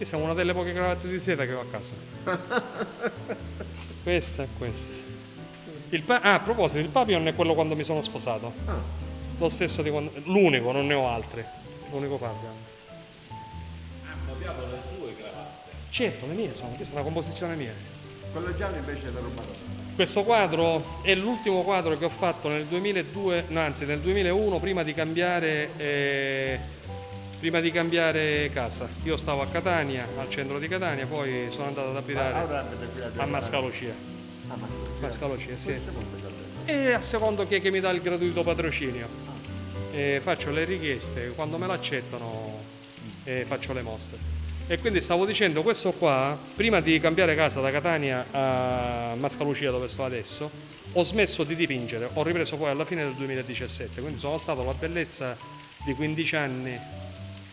Questa è una delle poche cravatte di seta che ho a casa. questa e questa. Il pa- ah, a proposito, il papillon è quello quando mi sono sposato. Ah, Lo stesso di quando... L'unico, non ne ho altri. L'unico papillon. Ha copiato le sue cravatte. Certo, le mie sono, questa è una composizione mia. quello giallo invece è la roba Questo quadro è l'ultimo quadro che ho fatto nel 2002, no, anzi nel 2001 prima di cambiare, eh, prima di cambiare casa. Io stavo a Catania, al centro di Catania, poi sono andato ad abitare a Mascalocia. Ah, ma Mascalocia, sì. E a secondo chi è che mi dà il gratuito patrocinio. E faccio le richieste, quando me l'accettano faccio le mostre. E quindi stavo dicendo, questo qua, prima di cambiare casa da Catania a Mascalucia dove sto adesso, ho smesso di dipingere, ho ripreso poi alla fine del 2017, quindi sono stato la bellezza di 15 anni,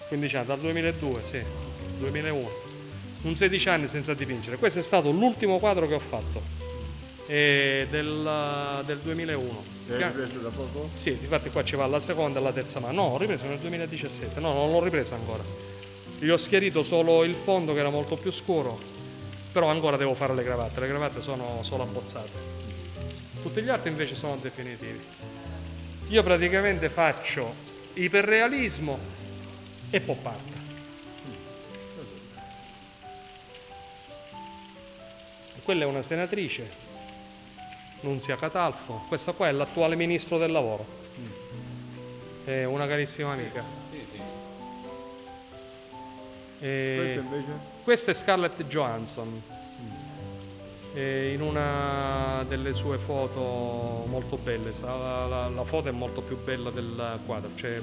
15 anni, dal 2002, sì, 2001, un 16 anni senza dipingere. Questo è stato l'ultimo quadro che ho fatto, eh, del, del 2001. Ti hai ripreso da poco? Sì, infatti qua ci va la seconda e la terza mano. No, ho ripreso nel 2017, no, non l'ho ripresa ancora. Gli ho schiarito solo il fondo che era molto più scuro, però ancora devo fare le cravatte, le cravatte sono solo abbozzate. Tutti gli altri invece sono definitivi. Io praticamente faccio iperrealismo e pop art. Quella è una senatrice, Nunzia Catalfo. Questa qua è l'attuale ministro del lavoro. È una carissima amica. E questa è Scarlett Johansson. E in una delle sue foto molto belle, la, la- la foto è molto più bella del quadro, cioè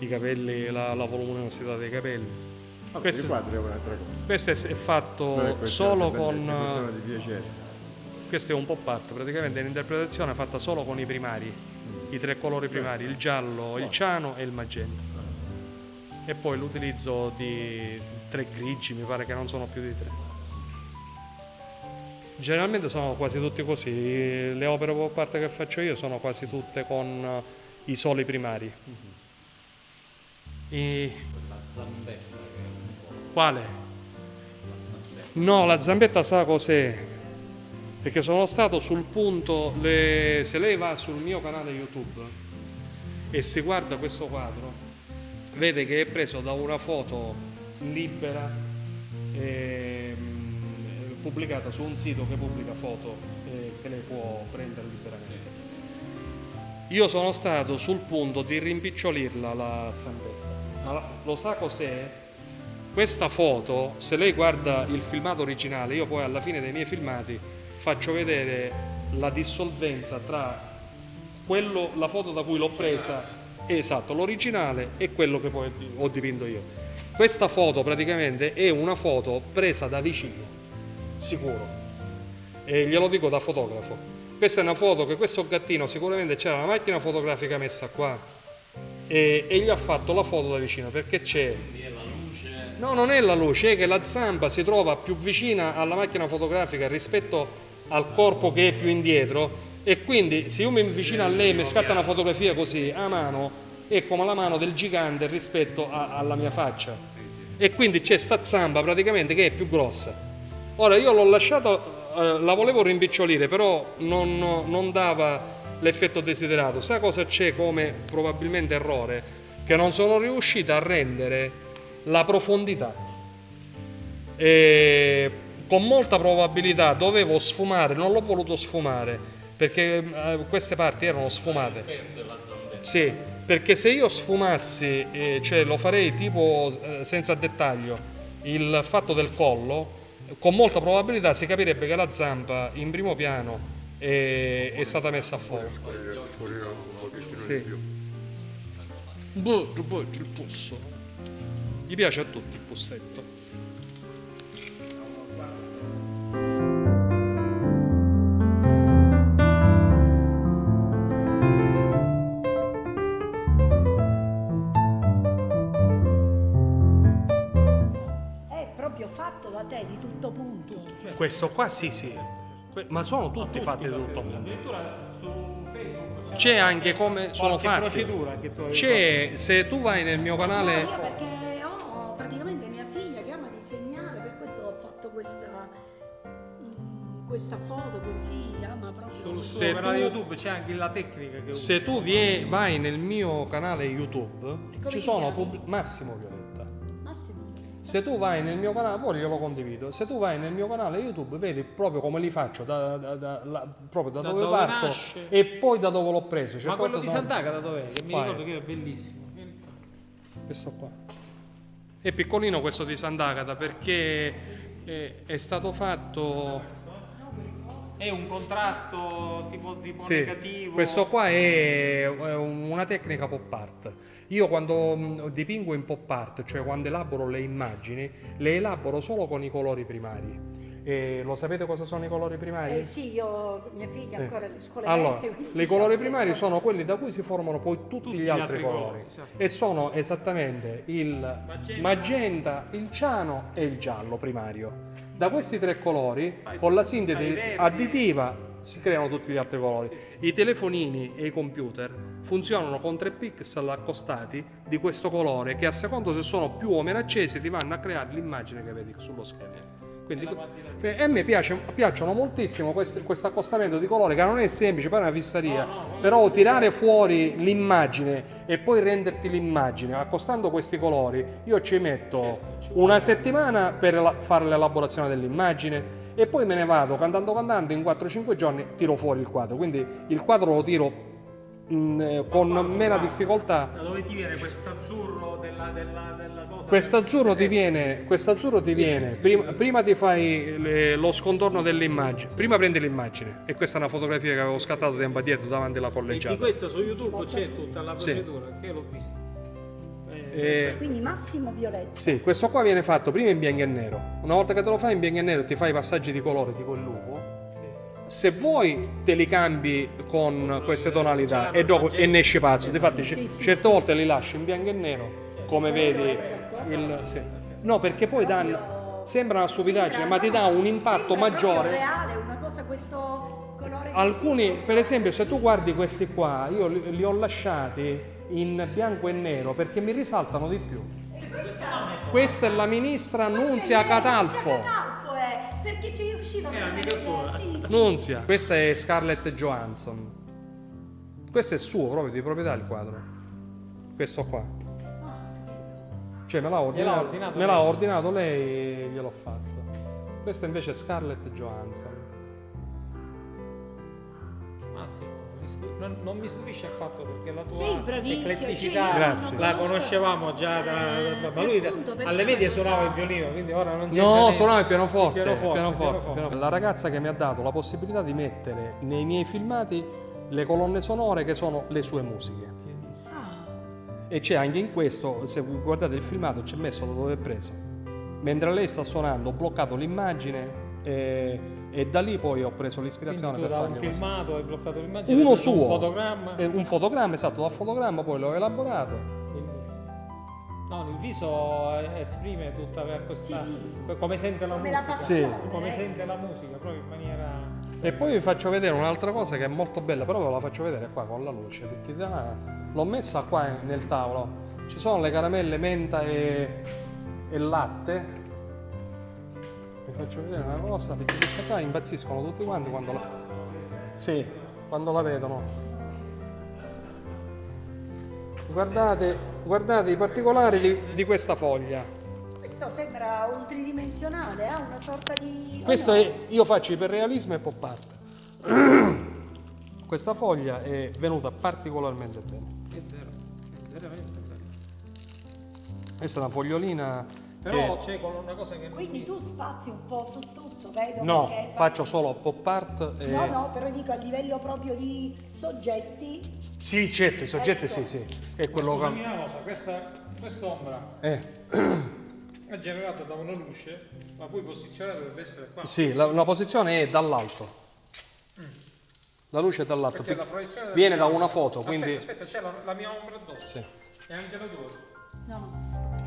i capelli, la, la voluminosità dei capelli. Vabbè, Questo- i quadri è un'altra cosa. Questo è, è fatto questo solo è con... Questo è un pop art, praticamente è un'interpretazione fatta solo con i primari, i tre colori primari, il giallo, il ciano e il magenta. E poi l'utilizzo di tre grigi, mi pare che non sono più di tre. Generalmente sono quasi tutti così, le opere pop art che faccio io sono quasi tutte con eh, i soli primari. I- La zambetta. Quale? No, la zambetta sa cos'è? Perché sono stato sul punto, le- se lei va sul mio canale YouTube e si guarda questo quadro, vede che è preso da una foto libera ehm, pubblicata su un sito che pubblica foto eh, che lei può prendere liberamente. Io sono stato sul punto di rimpicciolirla la zambetta. Ma la- lo sa cos'è? Questa foto, se lei guarda il filmato originale, io poi alla fine dei miei filmati faccio vedere la dissolvenza tra quello, la foto da cui l'ho presa, esatto, l'originale e quello che poi ho dipinto io. Questa foto praticamente è una foto presa da vicino, sicuro, e glielo dico da fotografo. Questa è una foto che questo gattino sicuramente c'era una macchina fotografica messa qua e, e gli ha fatto la foto da vicino perché c'è. No, non è la luce, è che la zampa si trova più vicina alla macchina fotografica rispetto al corpo che è più indietro e quindi se io mi avvicino a lei e mi scatta una fotografia così a mano è come la mano del gigante rispetto a- alla mia faccia e quindi c'è sta zampa praticamente che è più grossa. Ora io l'ho lasciato, eh, la volevo rimpicciolire però non, non dava l'effetto desiderato. Sa cosa c'è come probabilmente errore? Che non sono riuscita a rendere la profondità. E con molta probabilità dovevo sfumare, non l'ho voluto sfumare perché eh, queste parti erano sfumate. Sì, perché se io sfumassi, eh, cioè lo farei tipo eh, senza dettaglio, il fatto del collo, con molta probabilità si capirebbe che la zampa in primo piano è, è stata messa a fuoco. Sì. Boh, boh, il pusso. Gli piace a tutti il pussetto. È proprio fatto da te di tutto punto. Questo qua sì sì, ma sono tutti, tutti fatti tutto. il mondo Addirittura su Facebook c'è anche come sono fatti. procedura che tu hai C'è, se tu vai nel mio canale... No, perché ho praticamente mia figlia che ama disegnare, per questo ho fatto questa, mm, questa foto così, ama proprio... Sul se tu, YouTube c'è anche la tecnica che Se usi. tu vai nel mio canale YouTube, ci sono... Massimo Violetti. Se tu vai nel mio canale, poi glielo condivido. Se tu vai nel mio canale YouTube, vedi proprio come li faccio, da, da- da- la- proprio da, Da dove, dove parto nasce. e poi da dove l'ho preso. Ma Certe quello di sono- Sant'Agata dov'è? Che mi Vai. ricordo che era bellissimo. Questo qua. È piccolino questo di Sant'Agata perché è, è stato fatto. È un contrasto tipo, tipo Sì, negativo. questo qua è una tecnica pop art. Io quando mh, dipingo in pop art, cioè quando elaboro le immagini, le elaboro solo con i colori primari. E lo sapete cosa sono i colori primari? Eh sì, io, mia figlia Sì. ancora alle scuole Allora, i colori primari so- sono quelli da cui si formano poi tutti, gli altri, colori, esatto. e sono esattamente il Magenta. magenta, il ciano e il giallo primario. Da questi tre colori, con la sintesi additiva, si creano tutti gli altri colori. I telefonini e i computer funzionano con tre pixel accostati di questo colore che a seconda se sono più o meno accesi ti vanno a creare l'immagine che vedi sullo schermo. Quindi, eh, e a me piace, piacciono moltissimo questo accostamento di colore che non è semplice, poi è una fissaria, No, no, però tirare fuori l'immagine e poi renderti l'immagine accostando questi colori, io ci metto Certo, ci una settimana per fare l'elaborazione dell'immagine e poi me ne vado cantando cantando in 4-5 giorni tiro fuori il quadro, quindi il quadro lo tiro mh, eh, con meno difficoltà Da dove ti viene questo azzurro della, della, della cosa? Quest'azzurro ti viene, quest'azzurro ti viene prima, prima ti fai le- lo scontorno dell'immagine, prima prendi l'immagine e questa è una fotografia che avevo scattato tempo addietro davanti alla E di collegiata. questo su YouTube c'è tutta la Sì. procedura, che l'ho vista. Eh, Eh, Quindi Massimo Violetto. sì, questo qua viene fatto prima in bianco e nero. Una volta che te lo fai in bianco e nero ti fai i passaggi di colore tipo il lupo. Se vuoi te li cambi con queste tonalità e dopo e ne esci pazzo. Difatti Sì, sì, certe volte li lascio in bianco e nero, come vedi il sì. No, perché poi danno sembra una stupidaggine, ma ti dà un impatto maggiore. reale, una cosa questo colore Alcuni, per esempio, se tu guardi questi qua, io li, li ho lasciati in bianco e nero perché mi risaltano di più. Questa è la ministra Nunzia Catalfo. Perché ci usciva È amica sua. Sì, sì. Nunzia. Questa è Scarlett Johansson. Questo è suo proprio di proprietà il quadro. Questo qua. Cioè me l'ha ordinato, ordinato me l'ha lei? ordinato lei e gliel'ho fatto. Questa invece è Scarlett Johansson. Massimo, non, non mi stupisce affatto perché la tua Sei bravissimo, ecletticità cioè, la conoscevamo già da, Eh, da- ma lui appunto, alle medie suonava il violino, quindi ora non c'entra No, niente. suonava il pianoforte, Il pianoforte, pianoforte, pianoforte. pianoforte. La ragazza che mi ha dato la possibilità di mettere nei miei filmati le colonne sonore che sono le sue musiche. Ah, E c'è anche in questo, se guardate il filmato, c'è messo da dove è preso. Mentre lei sta suonando, ho bloccato l'immagine e, e da lì poi ho preso Quindi l'ispirazione tu per da un fargli questo. filmato hai bloccato l'immagine, Uno suo, un fotogramma. Eh, un fotogramma, esatto, dal fotogramma poi l'ho elaborato. Bellissimo. No, il viso esprime tutta per questa Sì, come sente la come la musica. passione. Come eh. sente la musica, proprio in maniera E poi vi faccio vedere un'altra cosa che è molto bella, però ve la faccio vedere qua con la luce. perché da- L'ho messa qua nel tavolo. Ci sono le caramelle menta e, e latte. Vi faccio vedere una cosa, perché questa qua impazziscono tutti quanti quando la, sì, quando la vedono. Guardate, guardate i particolari di, di questa foglia. questo sembra un tridimensionale, ha una sorta di... oh Questo no. è, io faccio iperrealismo e pop art. Questa foglia è venuta particolarmente bene. è vero, è veramente bello. Questa è una fogliolina Però c'è una cosa che non Quindi mi- tu spazi un po' su tutto, vedo? no, perché- faccio solo pop art e... No, no, però dico a livello proprio di soggetti. Sì, certo, i soggetti Ecco. sì, sì. È quello Scusami che... una cosa, questa quest'ombra Eh, è generata da una luce, ma poi posizionata dovrebbe essere qua. sì, la, la posizione è dall'alto. La luce è dall'alto. Perché la proiezione della Viene da una foto, Aspetta, quindi... Aspetta, c'è la, la mia ombra addosso. Sì. E anche la tua. No.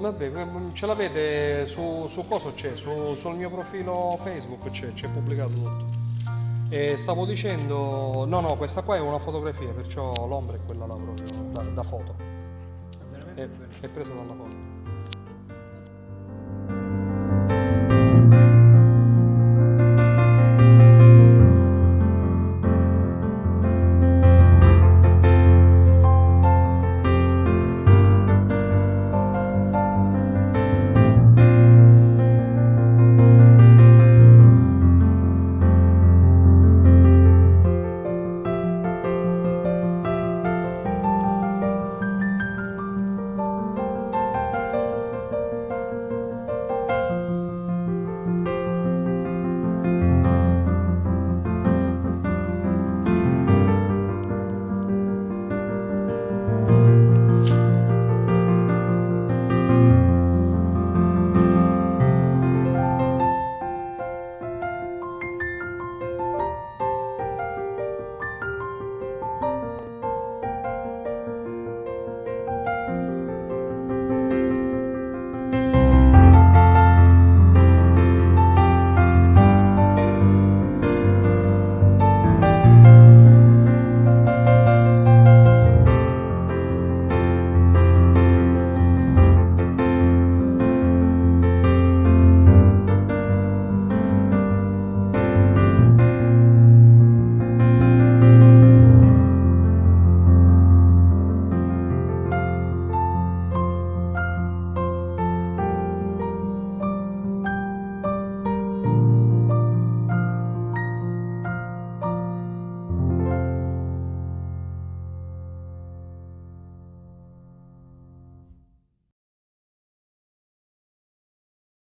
Vabbè, que- ce l'avete su, su cosa c'è? Su- sul mio profilo Facebook c'è, c'è pubblicato tutto. E stavo dicendo, no, no, questa qua è una fotografia, perciò l'ombra è quella là proprio, da, da foto. È è presa dalla foto.